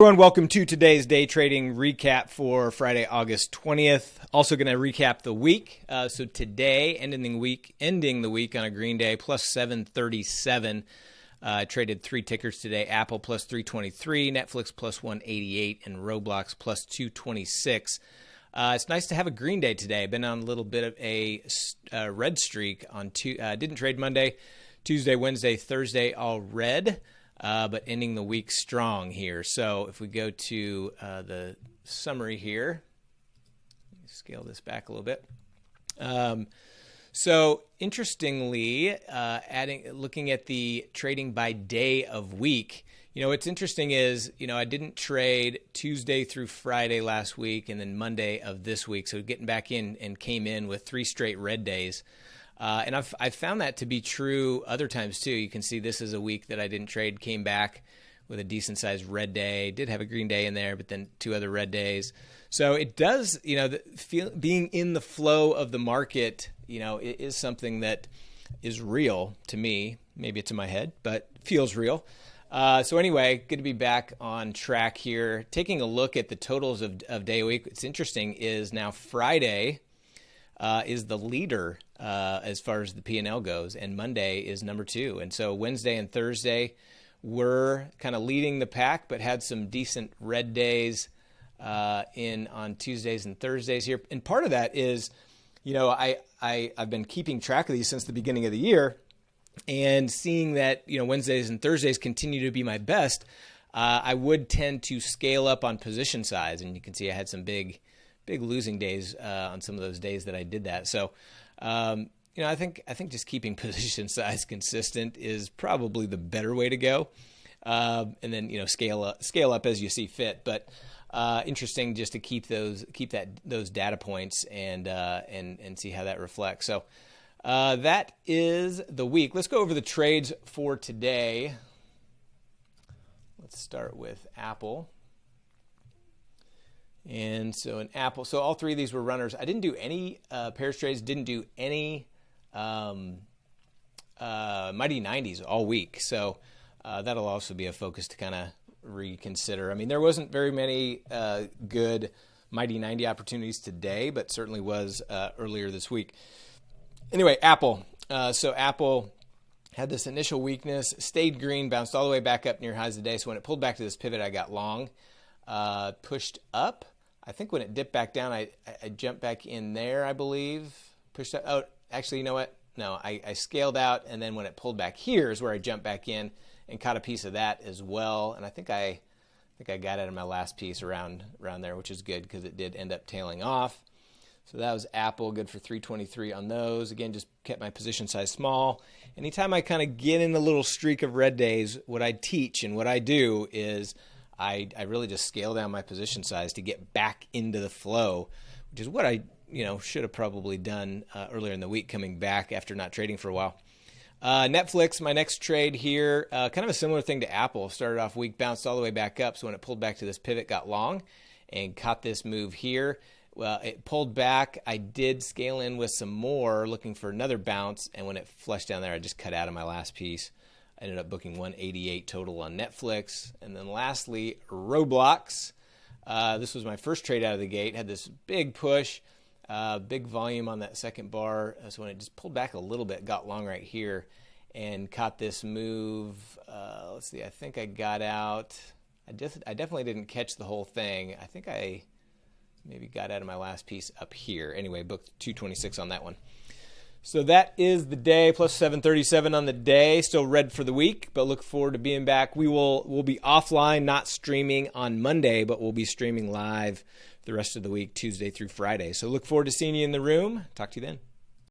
Everyone, welcome to today's day trading recap for Friday, August 20th. Also going to recap the week. Uh, so today, ending the week, ending the week on a green day, plus 737. Uh, traded three tickers today: Apple plus 323, Netflix plus 188, and Roblox plus 226. Uh, it's nice to have a green day today. Been on a little bit of a uh, red streak on two. Uh, didn't trade Monday, Tuesday, Wednesday, Thursday, all red uh, but ending the week strong here. So if we go to uh, the summary here, scale this back a little bit. Um, so interestingly, uh, adding looking at the trading by day of week, you know what's interesting is you know I didn't trade Tuesday through Friday last week and then Monday of this week. So getting back in and came in with three straight red days. Uh, and I've, I've found that to be true other times too. You can see this is a week that I didn't trade, came back with a decent sized red day, did have a green day in there, but then two other red days. So it does, you know, the, feel, being in the flow of the market, you know, it is something that is real to me. Maybe it's in my head, but feels real. Uh, so anyway, good to be back on track here. Taking a look at the totals of, of day week. It's interesting is now Friday uh, is the leader uh, as far as the P&L goes, and Monday is number two. And so Wednesday and Thursday were kind of leading the pack, but had some decent red days uh, in on Tuesdays and Thursdays here. And part of that is, you know, I, I I've been keeping track of these since the beginning of the year, and seeing that you know Wednesdays and Thursdays continue to be my best. Uh, I would tend to scale up on position size, and you can see I had some big big losing days uh, on some of those days that I did that. So, um, you know, I think I think just keeping position size consistent is probably the better way to go, uh, and then you know scale up scale up as you see fit. But uh, interesting just to keep those keep that those data points and uh, and and see how that reflects. So. Uh, that is the week. Let's go over the trades for today. Let's start with Apple. And so an Apple, so all three of these were runners. I didn't do any uh, pairs trades, didn't do any um, uh, Mighty 90s all week. So uh, that'll also be a focus to kind of reconsider. I mean, there wasn't very many uh, good Mighty 90 opportunities today, but certainly was uh, earlier this week. Anyway, Apple. Uh, so Apple had this initial weakness, stayed green, bounced all the way back up near highs today. So when it pulled back to this pivot, I got long, pushed up I think when it dipped back down, I, I jumped back in there, I believe. Pushed up. Oh, actually, you know what? No, I, I scaled out, and then when it pulled back here is where I jumped back in and caught a piece of that as well. And I think I, I think I got out of my last piece around around there, which is good because it did end up tailing off. So that was Apple, good for 323 on those. Again, just kept my position size small. Anytime I kind of get in a little streak of red days, what I teach and what I do is I, I really just scale down my position size to get back into the flow, which is what I you know should have probably done uh, earlier in the week, coming back after not trading for a while. Uh, Netflix, my next trade here, uh, kind of a similar thing to Apple. Started off weak, bounced all the way back up. So when it pulled back to this pivot, got long and caught this move here. Well, it pulled back. I did scale in with some more, looking for another bounce. And when it flushed down there, I just cut out of my last piece. I ended up booking 188 total on Netflix. And then lastly, Roblox. Uh, this was my first trade out of the gate. Had this big push, uh, big volume on that second bar. So when it just pulled back a little bit, got long right here, and caught this move. Uh, let's see. I think I got out. I just I definitely didn't catch the whole thing. I think I maybe got out of my last piece up here. Anyway, booked 226 on that one. So that is the day plus 737 on the day. Still red for the week, but look forward to being back. We will we'll be offline, not streaming on Monday, but we'll be streaming live the rest of the week, Tuesday through Friday. So look forward to seeing you in the room. Talk to you then.